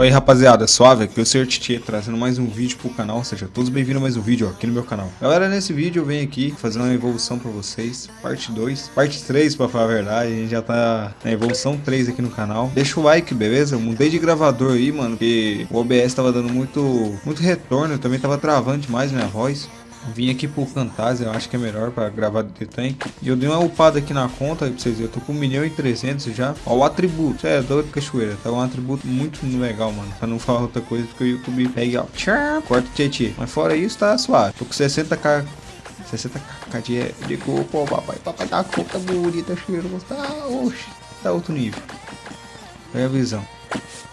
Oi rapaziada, suave, aqui é o Sr. Titi trazendo mais um vídeo pro canal, seja todos bem-vindos a mais um vídeo aqui no meu canal. Galera, nesse vídeo eu venho aqui fazer uma evolução pra vocês, parte 2, parte 3 pra falar a verdade, a gente já tá na evolução 3 aqui no canal. Deixa o like, beleza? Eu mudei de gravador aí, mano, porque o OBS tava dando muito, muito retorno, eu também tava travando demais minha voz. Vim aqui pro Camtasia, eu acho que é melhor pra gravar do Tank. E eu dei uma upada aqui na conta aí pra vocês verem. Eu tô com 1 milhão e 300 já. Ó, o atributo. É, doido cachoeira. Tá um atributo muito legal, mano. Pra não falar outra coisa, porque o YouTube pega, ó. Tchau, corta o tietê. Mas fora isso, tá suave. Tô com 60k 60k de, de corpo, papai. Papai tá conta bonita, cheiro. Tá, oxe, tá outro nível. É a visão.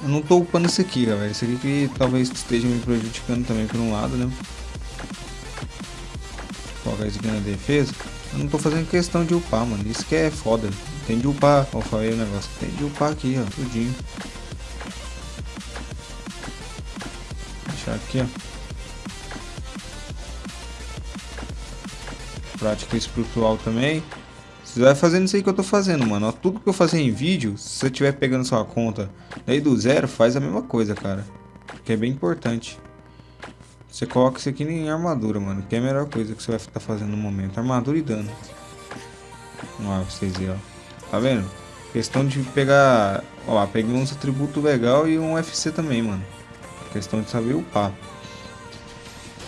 Eu não tô upando isso aqui, galera. Isso aqui que talvez esteja me prejudicando também por um lado, né? Colocar isso aqui na defesa. Eu não tô fazendo questão de upar, mano. Isso que é foda. Tem de upar. Ó, falei o negócio. Tem de upar aqui, ó. Tudinho. Deixar aqui, ó. Prática espiritual também. Você vai fazendo isso aí que eu tô fazendo, mano. Tudo que eu fazer em vídeo, se você estiver pegando sua conta daí do zero, faz a mesma coisa, cara. Porque é bem importante. Você coloca isso aqui em armadura, mano. Que é a melhor coisa que você vai estar fazendo no momento. Armadura e dano. Vamos lá, vocês verem, ó. Tá vendo? Questão de pegar... Ó peguei uns atributos legal e um FC também, mano. Questão de saber upar.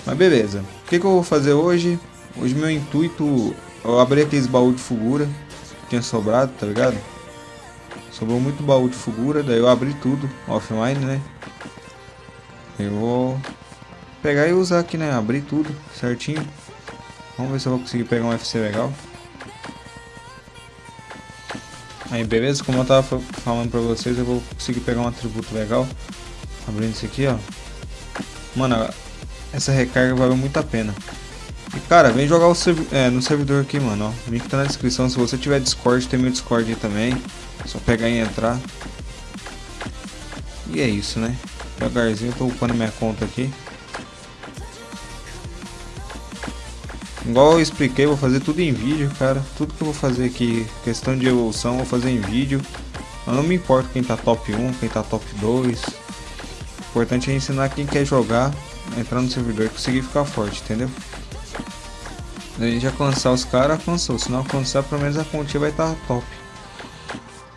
Mas beleza. O que, que eu vou fazer hoje? Hoje meu intuito... Eu abri aqueles baús de figura. Que tinha sobrado, tá ligado? Sobrou muito baú de figura. Daí eu abri tudo. Offline, né? Eu vou pegar e usar aqui, né? Abrir tudo certinho. Vamos ver se eu vou conseguir pegar um FC legal. Aí, beleza? Como eu tava falando pra vocês, eu vou conseguir pegar um atributo legal. Abrindo isso aqui, ó. Mano, essa recarga valeu muito a pena. E, cara, vem jogar é, no servidor aqui, mano, ó. O link tá na descrição. Se você tiver Discord, tem meu Discord aí também. Só pegar e entrar. E é isso, né? Devagarzinho, eu tô upando minha conta aqui. Igual eu expliquei, vou fazer tudo em vídeo, cara. Tudo que eu vou fazer aqui, questão de evolução, vou fazer em vídeo. Eu não me importo quem tá top 1, quem tá top 2. O importante é ensinar quem quer jogar, entrar no servidor e conseguir ficar forte, entendeu? A gente alcançar os caras, alcançou. Se não alcançar, pelo menos a pontinha vai estar tá top.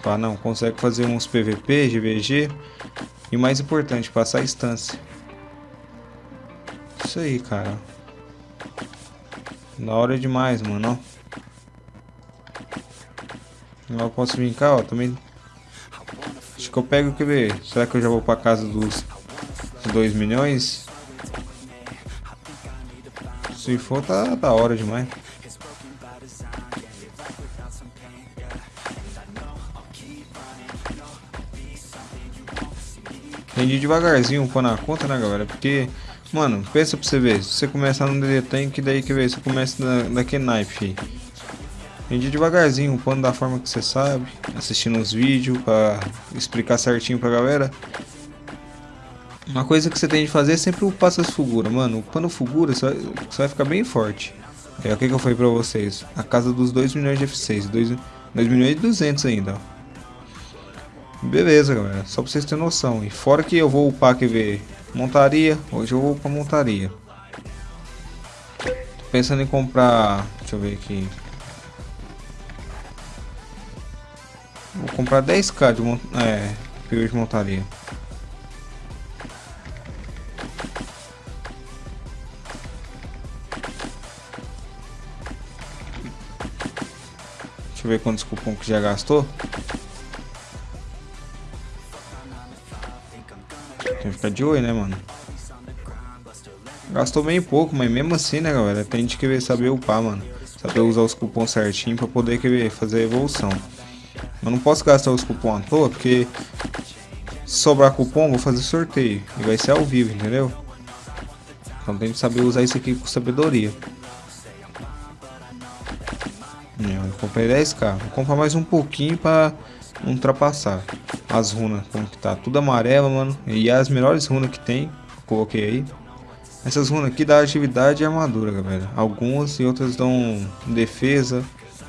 Tá, não, consegue fazer uns PVP, GVG. E mais importante, passar a instância. Isso aí, cara. Da hora demais, mano, ó. Eu posso cá, ó, também... Acho que eu pego, quer ver? Será que eu já vou pra casa dos 2 milhões? Se for, tá da hora demais. Rendi devagarzinho pôr na conta, né, galera? Porque Mano, pensa pra você ver. Se você começar no DD Tank, daí que ver, você começa na, naquele naipe, filho. Vendi devagarzinho, upando da forma que você sabe, assistindo os vídeos pra explicar certinho pra galera. Uma coisa que você tem de fazer é sempre upar essas figuras, mano. Upando figura, você vai, você vai ficar bem forte. É o que, que eu falei pra vocês. A casa dos 2 milhões de F6, 2, 2 milhões e 200 ainda, ó. Beleza, galera. Só pra vocês terem noção. E fora que eu vou upar, quer ver, Montaria, hoje eu vou pra montaria. Tô pensando em comprar, deixa eu ver aqui. Vou comprar 10k de mont é, de montaria. Deixa eu ver quantos cupom que já gastou. Ficar de olho, né, mano? Gastou bem pouco, mas mesmo assim, né, galera? Tem que querer saber upar, mano. Saber usar os cupons certinho pra poder querer fazer evolução. Eu não posso gastar os cupons à toa, porque se sobrar cupom, vou fazer sorteio. E vai ser ao vivo, entendeu? Então tem que saber usar isso aqui com sabedoria. Eu comprei 10k. Vou comprar mais um pouquinho pra ultrapassar as runas, como que tá, tudo amarelo, mano, e as melhores runas que tem, coloquei aí. Essas runas aqui dá atividade e armadura, galera. Algumas e outras dão defesa,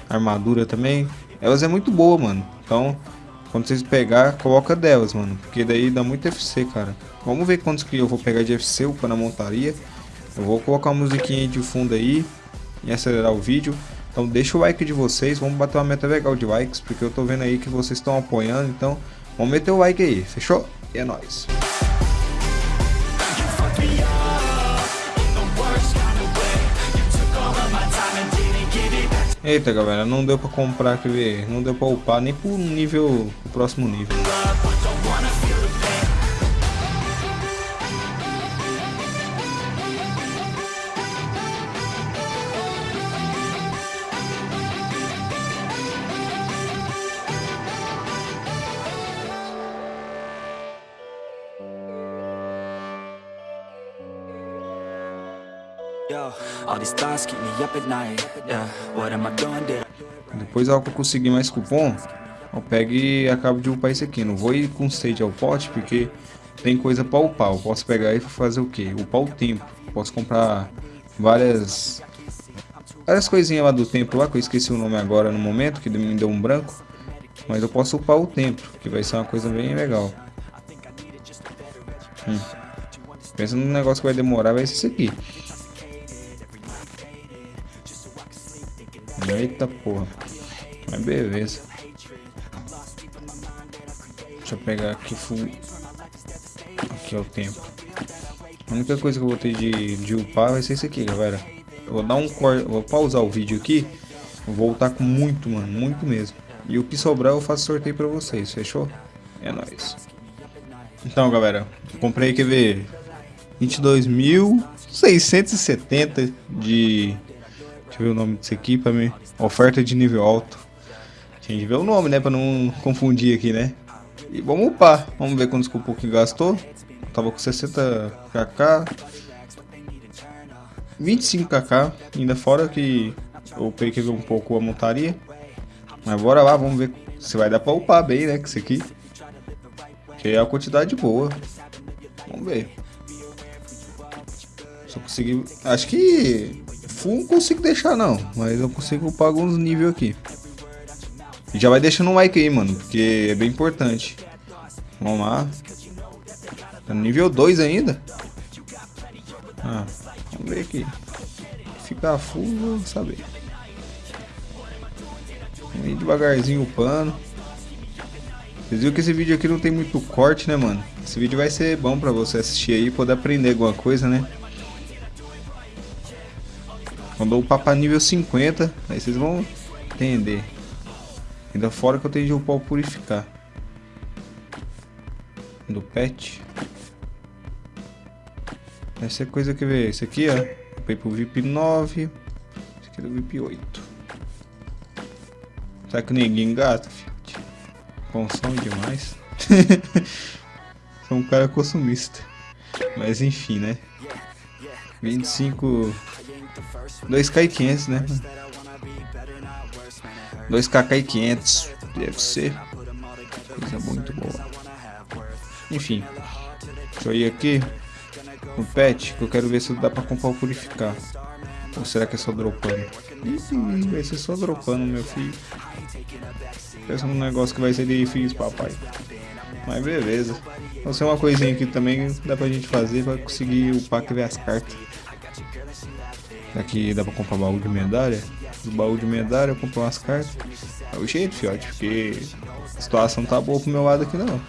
armadura também. Elas é muito boa, mano. Então, Quando vocês pegar, coloca delas, mano. Porque daí dá muito FC, cara. Vamos ver quantos que eu vou pegar de FC para a montaria. Eu vou colocar uma musiquinha de fundo aí e acelerar o vídeo. Então deixa o like de vocês, vamos bater uma meta legal de likes, porque eu tô vendo aí que vocês estão apoiando, então vamos meter o like aí, fechou? E é nóis. Eita galera, não deu pra comprar, ver, não deu pra upar nem pro nível, pro próximo nível. Depois ao que eu conseguir mais cupom, eu pego e acabo de upar esse aqui. Não vou ir com stage ao pote, porque tem coisa para upar. Eu posso pegar e fazer o que? Upar o tempo. Posso comprar várias várias coisinhas lá do tempo lá, que eu esqueci o nome agora no momento, que me deu um branco. Mas eu posso upar o tempo, que vai ser uma coisa bem legal. Hum. Pensa num negócio que vai demorar, vai ser isso aqui. Eita porra. Mas beleza. Deixa eu pegar aqui full. Aqui é o tempo. A única coisa que eu vou ter de, de upar vai ser isso aqui, galera. Eu vou dar um corte. Vou pausar o vídeo aqui. Vou voltar com muito, mano. Muito mesmo. E o que sobrar eu faço sorteio pra vocês, fechou? É nóis. Então, galera. Comprei, quer ver? 22.670 de Deixa eu ver o nome disso aqui pra mim. Oferta de nível alto. Tinha que ver o nome, né? Pra não confundir aqui, né? E vamos upar. Vamos ver quantos cupom que gastou. Tava com 60 kk. 25 kk. Ainda fora que eu peguei um pouco a montaria. Mas bora lá, vamos ver se vai dar pra upar bem, né? Com isso aqui. Que é a quantidade boa. Vamos ver. Só consegui... Acho que full não consigo deixar não, mas eu consigo upar alguns níveis aqui. E já vai deixando um like aí, mano, porque é bem importante. Vamos lá. Tá no nível 2 ainda. Ah, vamos ver aqui. Ficar full, vou saber. Vem devagarzinho upando. Vocês viram que esse vídeo aqui não tem muito corte, né, mano? Esse vídeo vai ser bom pra você assistir aí e poder aprender alguma coisa, né? Quando eu upar nível 50, aí vocês vão entender. Ainda fora que eu tenho de upar o purificar. Do pet. Essa é coisa que vê. Esse aqui, ó. Upei pro VIP 9. Esse aqui é do VIP 8. Será que ninguém gasta, filhote? Consome demais. Sou um cara consumista. Mas enfim, né? 25 2k e 500, né? 2kk e 500 deve ser coisa muito boa. Enfim, deixa eu ir aqui no pet que eu quero ver se dá pra comprar o purificar. Ou será que é só dropando? Vai ser só dropando, meu filho. Pensa num negócio que vai ser difícil, papai. Mas beleza. Vai ser uma coisinha que também dá pra gente fazer pra conseguir upar que ver as cartas. Aqui dá pra comprar baú de medalha. Do baú de medalha eu compro umas cartas. É o jeito, fiote, porque a situação tá boa pro meu lado aqui não.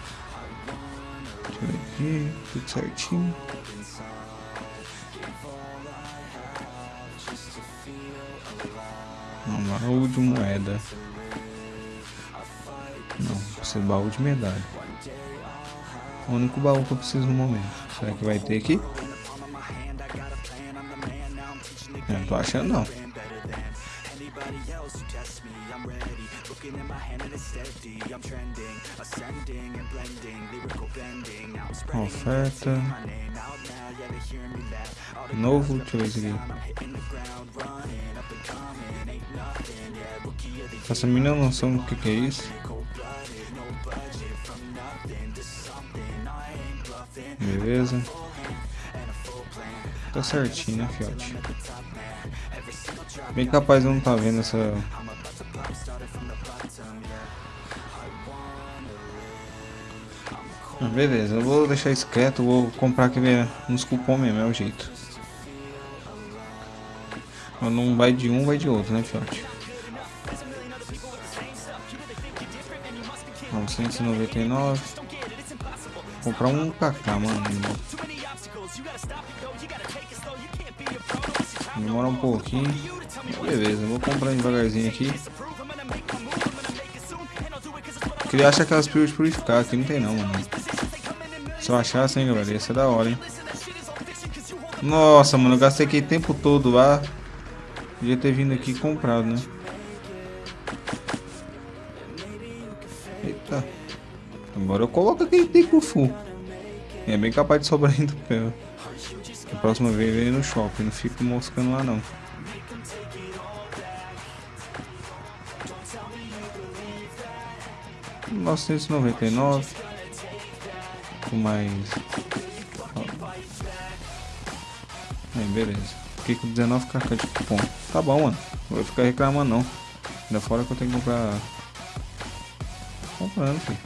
Deixa eu aqui, tudo certinho. Não, baú de moeda. Não, precisa de baú de medalha. O único baú que eu preciso no momento. Será que vai ter aqui? Eu não tô achando não. Oferta. Novo, deixa eu aqui. Essa menina não sabe o que, que é isso. Beleza. Tá certinho, né, fiote? Bem capaz eu não tá vendo essa... Ah, beleza, eu vou deixar isso quieto, vou comprar aqui uns cupom mesmo, é o jeito. Não vai de um, vai de outro, né, fiote? 999 Comprar um KK, mano. Demora um pouquinho. Beleza, vou comprar devagarzinho aqui. Queria achar aquelas pílulas de purificar, aqui não tem não, mano. Eu achasse, hein, galera, ia ser da hora, hein. Nossa, mano, eu gastei aqui o tempo todo lá. Podia ter vindo aqui e comprado, né? Eita. Agora eu coloco aquele tempo full. É bem capaz de sobrar ainda pé. A próxima vez vem no shopping, não fico moscando lá não. Novecentos e noventa e nove. Com mais. Aí, beleza. Fiquei com 19 kk de cupom. Tá bom, mano. Não vou ficar reclamando não. Ainda fora que eu tenho que comprar. Comprando, filho.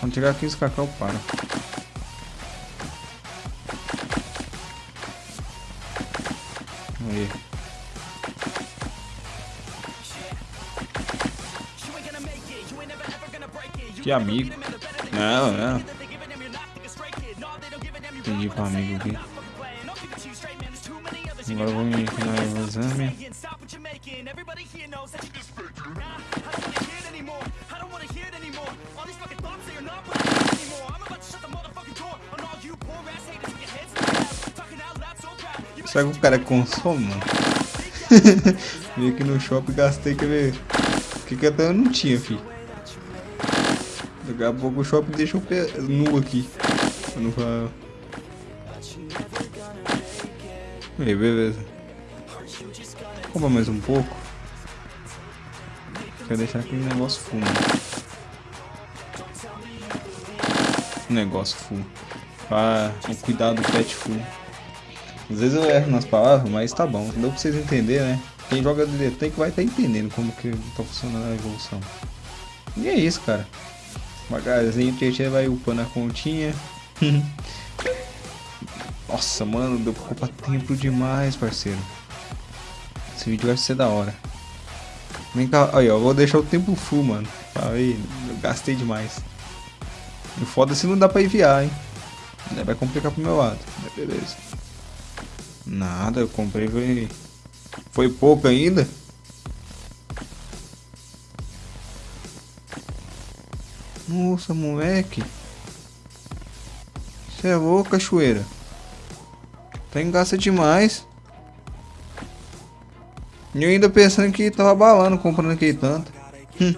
Quando chegar 15 kk eu Que amigo. Não, não. Entendi com amigo aqui. Agora vou me enfinar o exame. Será que o cara consome, mano? Vim aqui no shopping gastei, quer ver? O que que até eu não tinha, fi. Daqui a pouco o shopping deixa o pé nu aqui. Não falar. Aí, beleza. Compra mais um pouco. Quero deixar aquele negócio full. Negócio full. Ah, o cuidado do pet full. Às vezes eu erro nas palavras, mas tá bom. Deu pra vocês entenderem, né? Quem joga tem que vai estar tá entendendo como que tá funcionando a evolução. E é isso, cara. O TT vai upando a continha. Nossa, mano, deu pra ocupar tempo demais, parceiro. Esse vídeo vai ser da hora. Vem cá, aí, ó, vou deixar o tempo full, mano. Aí, gastei demais. E foda se não dá pra enviar, hein. Vai complicar pro meu lado. Beleza. Nada, eu comprei foi... Foi pouco ainda? Nossa, moleque. Você é louco, cachoeira. Tá engasta demais. E eu ainda pensando que tava balando comprando aquele tanto. Hum.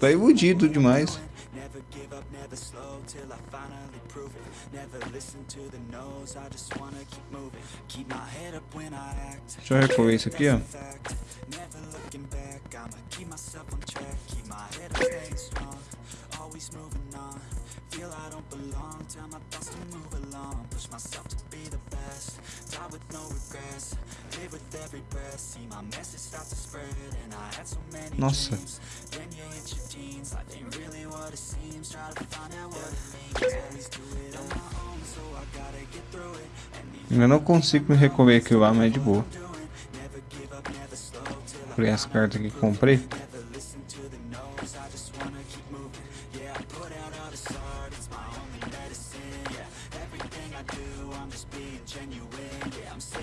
Tá iludido demais. Deixa eu recolher isso aqui, ó. Dreams Then you hit your teens, life ain't really what it seems. Try to find out what it means, always do it on my own So I gotta get through it. Eu não consigo me recolher aqui lá, mas é de boa. Comprei as cartas que comprei.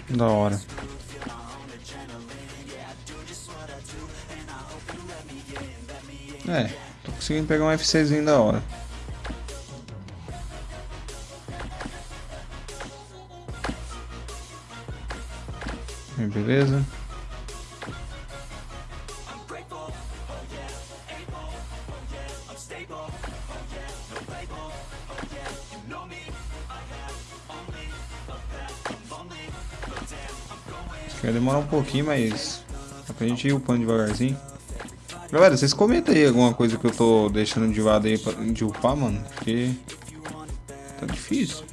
Da hora. É, tô conseguindo pegar um F6zinho da hora. Beleza. Vai demorar um pouquinho, mas dá pra gente ir upando devagarzinho. Galera, vocês comentam aí alguma coisa que eu tô deixando de lado aí pra, de upar, mano. Porque tá difícil.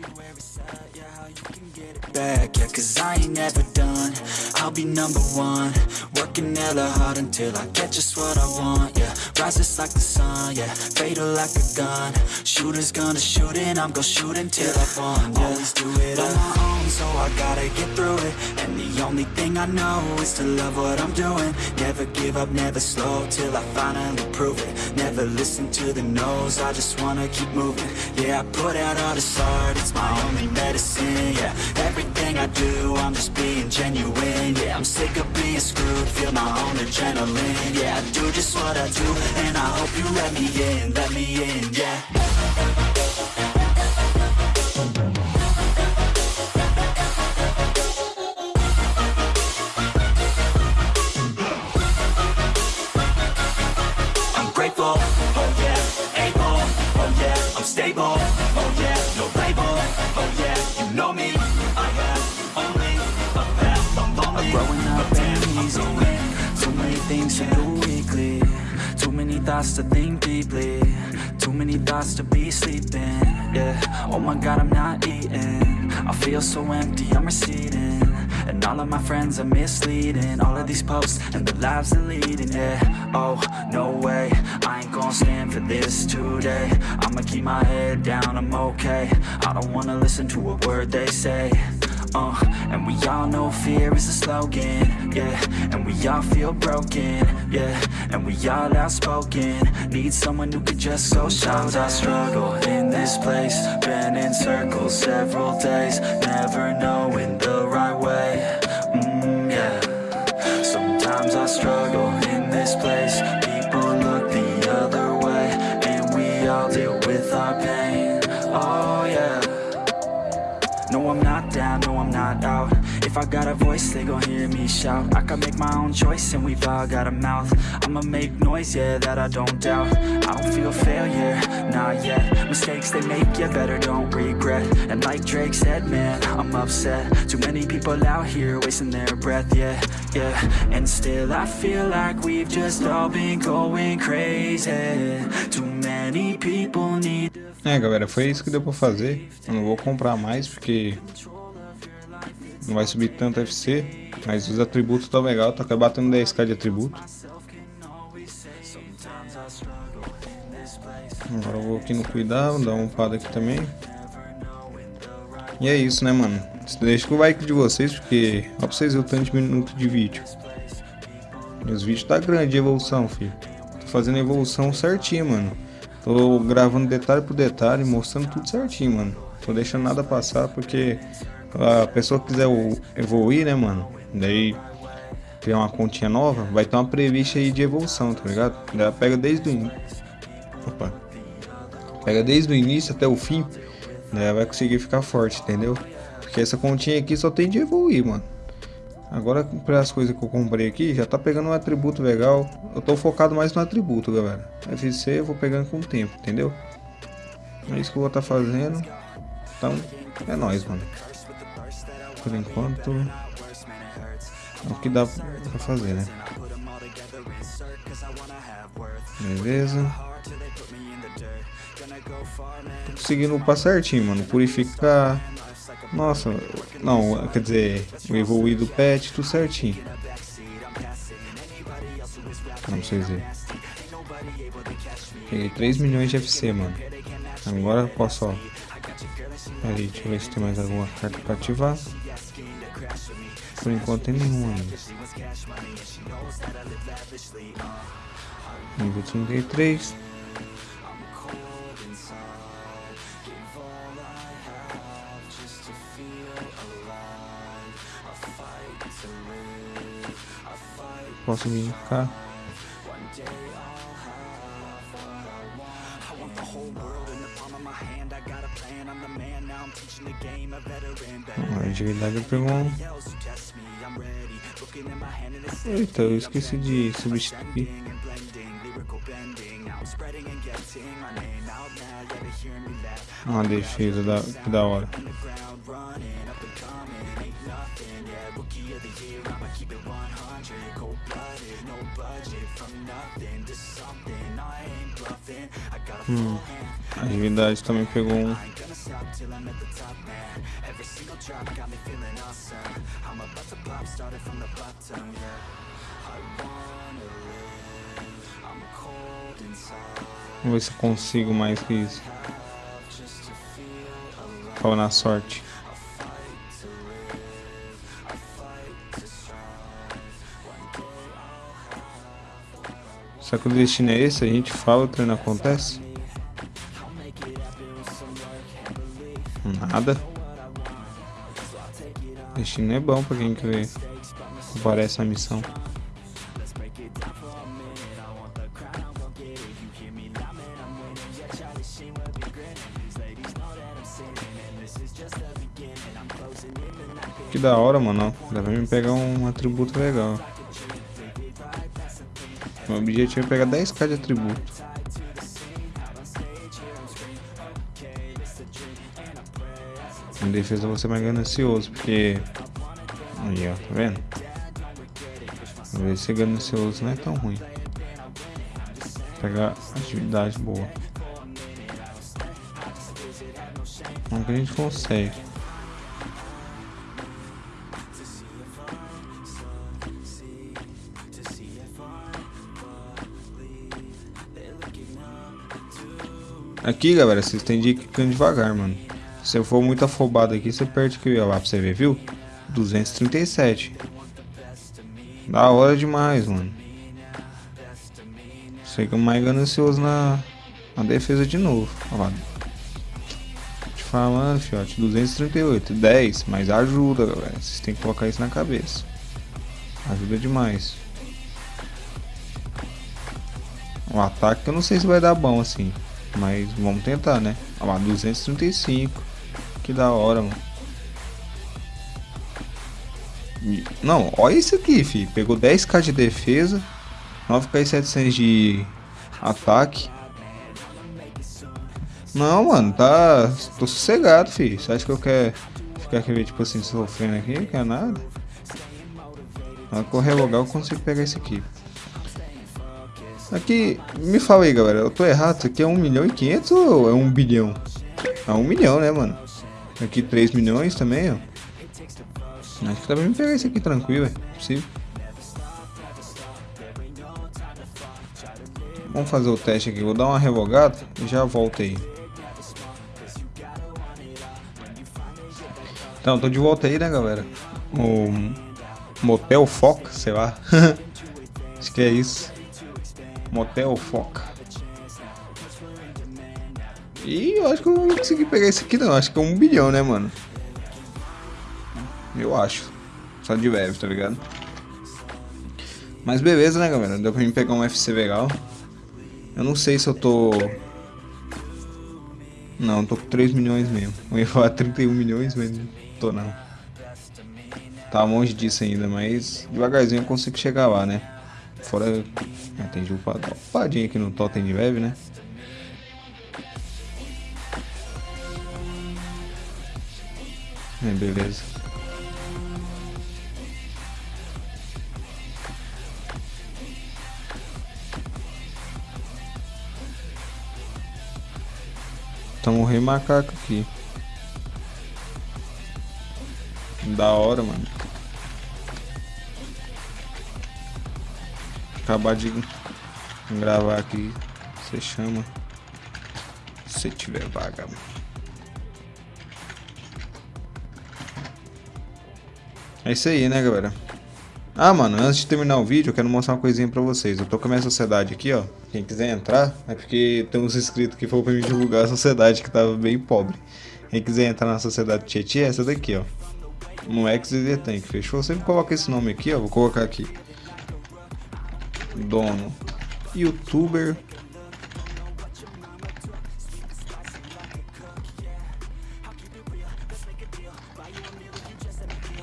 back, yeah, cause I ain't never done. I'll be number one. Working hella hard until I get just what I want, yeah. Rises like the sun, yeah. Fatal like a gun. Shooters gonna shoot and I'm gonna shoot until I fall, yeah. Always do it on my own, so I gotta get through it. And the only thing I know is to love what I'm doing. Never give up, never slow, till I finally prove it. Never listen to the no's, I just wanna keep moving. Yeah, I put out all this art, it's my only medicine, yeah. Everything I do, I'm just being genuine, yeah. I'm sick of being screwed, feel my own adrenaline Yeah, I do just what I do, and I hope you let me in, let me in, yeah thoughts to think deeply, too many thoughts to be sleeping, yeah, oh my god I'm not eating, I feel so empty, I'm receding, and all of my friends are misleading. All of these posts and the lives they're leading, yeah. Oh, no way, I ain't gonna stand for this today. I'ma keep my head down, I'm okay. I don't wanna listen to a word they say uh, and we all know fear is a slogan, yeah. And we all feel broken, yeah. And we all outspoken. Need someone who could just go Sometimes I struggle in this place. Been in circles several days Never knowing the right way, mm, yeah. Sometimes I struggle in this place If I got a voice, they gon' hear me shout. I can make my own choice and we've all got a mouth. I'ma make noise, yeah, that I don't doubt. I don't feel failure, not yet. Mistakes they make, yeah, better don't regret. And like Drake said, man, I'm upset. Too many people out here wasting their breath, yeah, yeah. And still I feel like we've just all been going crazy. Too many people need É, galera, foi isso que deu pra fazer. Eu não vou comprar mais porque não vai subir tanto FC, mas os atributos estão legal, tá batendo 10k de atributo. Agora eu vou aqui no cuidado, dar uma umpada aqui também. E é isso, né, mano? Deixa o like de vocês, porque ó pra vocês verem o tanto de minuto de vídeo. Os vídeos tá grande de evolução, filho. Tô fazendo evolução certinho, mano. Tô gravando detalhe por detalhe, mostrando tudo certinho, mano. Tô deixando nada passar, porque a pessoa quiser evoluir, né, mano? Daí criar uma continha nova, vai ter uma prevista aí de evolução, tá ligado? Ela pega desde o. Opa. Pega desde o início até o fim, né? Vai conseguir ficar forte, entendeu? Porque essa continha aqui só tem de evoluir, mano. Agora, para as coisas que eu comprei aqui, já tá pegando um atributo legal. Eu tô focado mais no atributo, galera. FC eu vou pegando com o tempo, entendeu? É isso que eu vou estar tá fazendo. Então, é nóis, mano. Por enquanto, é o que dá pra fazer, né? Beleza. Tô conseguindo upar certinho, mano. Purificar. Nossa, não, quer dizer, o evoluir do pet, tudo certinho. Vamos vocês verem. Peguei 3 milhões de FC, mano. Agora eu posso, ó. Aí, deixa eu ver se tem mais alguma carta pra ativar. Por enquanto tem nenhuma ainda. Nível 33. Posso vir cá. A atividade pegou um. Eita, eu esqueci de substituir. Uma defesa da, que da hora. Hum, a atividade também pegou um. I wanna live, Vamos ver se eu consigo mais que isso. Fala na sorte. Só que o destino é esse, a gente fala, o treino acontece. Nada. O destino é bom pra quem quer aparece a missão. Da hora, mano. Dá pra me pegar um atributo legal. Meu objetivo é pegar 10k de atributo. Em defesa vou ser mais ganancioso, porque... Aí, ó, tá vendo? Às vezes ser ganancioso não é tão ruim. Pegar atividade boa. Como que a gente consegue? Aqui, galera, vocês têm de ir clicando devagar, mano. Se eu for muito afobado aqui, você perde aqui, ó, lá pra você ver, viu? 237. Da hora demais, mano. Fica mais ganancioso na, na defesa de novo. Ó lá. Te falando, fiote, 238. 10, mas ajuda, galera. Vocês têm que colocar isso na cabeça. Ajuda demais. O ataque eu não sei se vai dar bom assim. Mas vamos tentar, né? Olha lá, 235. Que da hora, mano. Não, olha isso aqui, fi. Pegou 10k de defesa, 9k e 700 de ataque. Não, mano, tá. Tô sossegado, fi. Você acha que eu quero ficar aqui, tipo assim, sofrendo aqui? Não quer nada? Na correr logo eu consigo pegar esse aqui. Aqui, me fala aí, galera, eu tô errado, isso aqui é 1 milhão e 500 ou é 1 bilhão? É 1 milhão, né, mano? Aqui 3 milhões também, ó. Acho que dá pra me pegar esse aqui tranquilo, é possível. Vamos fazer o teste aqui, vou dar uma revogada e já volto aí. Então, tô de volta aí, né, galera? O Motel Foca, sei lá. Acho que é isso. Motel Foca. E eu acho que eu não vou conseguir pegar esse aqui não. Acho que é um bilhão, né, mano? Eu acho. Só de leve, tá ligado? Mas beleza, né, galera? Deu pra mim pegar um FC legal. Eu não sei se eu tô... Não, tô com 3 milhões mesmo. Eu ia falar 31 milhões, mas não tô não. Tá longe disso ainda, mas devagarzinho eu consigo chegar lá, né? Fora... Ah, tem upadinho aqui no totem de leve, né? É, beleza. Tamo rei macaco aqui. Da hora, mano. Acabar de gravar aqui. Você chama. Se tiver vaga. É isso aí, né, galera? Ah, mano, antes de terminar o vídeo, eu quero mostrar uma coisinha pra vocês. Eu tô com a minha sociedade aqui, ó. Quem quiser entrar, é porque tem uns inscritos que foram pra me divulgar a sociedade que tava bem pobre. Quem quiser entrar na sociedade Tietê é essa daqui, ó. No XZ Tank, fechou? Sempre coloca esse nome aqui, ó. Vou colocar aqui. Dono. Youtuber.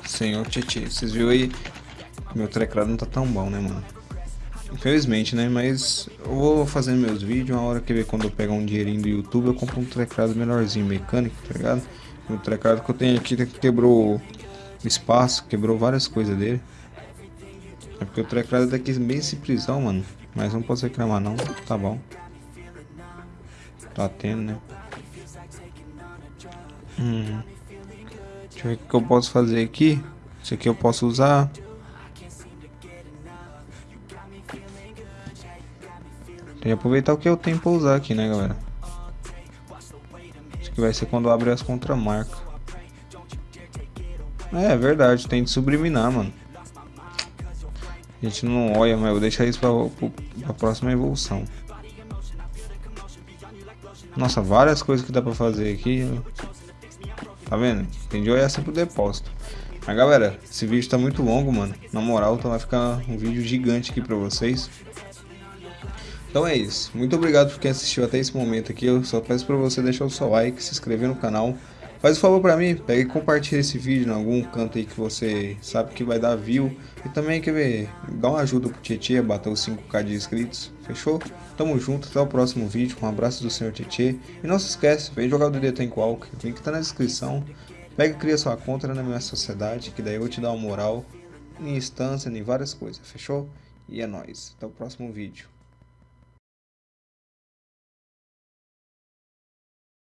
Senhor Tietê. Vocês viram aí? Meu teclado não tá tão bom, né, mano? Infelizmente, né? Mas eu vou fazendo meus vídeos. Uma hora que ver quando eu pegar um dinheirinho do YouTube, eu compro um teclado melhorzinho, mecânico, tá ligado? O teclado que eu tenho aqui quebrou espaço, quebrou várias coisas dele. É porque o teclado daqui é bem simplesão, mano. Mas não posso reclamar não, tá bom. Tá tendo, né? Hum. Deixa eu ver o que eu posso fazer aqui. Isso aqui eu posso usar. Tem que aproveitar o que eu tenho pra usar aqui, né, galera? Isso aqui vai ser quando abre as contramarcas. É, é verdade, tem de subliminar, mano. A gente não olha, mas eu vou deixar isso pra, pra próxima evolução. Nossa, várias coisas que dá pra fazer aqui. Tá vendo? Tem de olhar sempre o depósito. Mas galera, esse vídeo tá muito longo, mano. Na moral, então vai ficar um vídeo gigante aqui pra vocês. Então é isso. Muito obrigado por quem assistiu até esse momento aqui. Eu só peço pra você deixar o seu like, se inscrever no canal. Faz um favor pra mim, pega e compartilha esse vídeo em algum canto aí que você sabe que vai dar view. E também, quer ver, dá uma ajuda pro Tietê bater os 5k de inscritos, fechou? Tamo junto, até o próximo vídeo, um abraço do senhor Tietê. E não se esquece, vem jogar o DD Tem Qualk, o link tá na descrição. Pega e cria sua conta na minha sociedade, que daí eu vou te dar uma moral em instância, em várias coisas, fechou? E é nóis, até o próximo vídeo.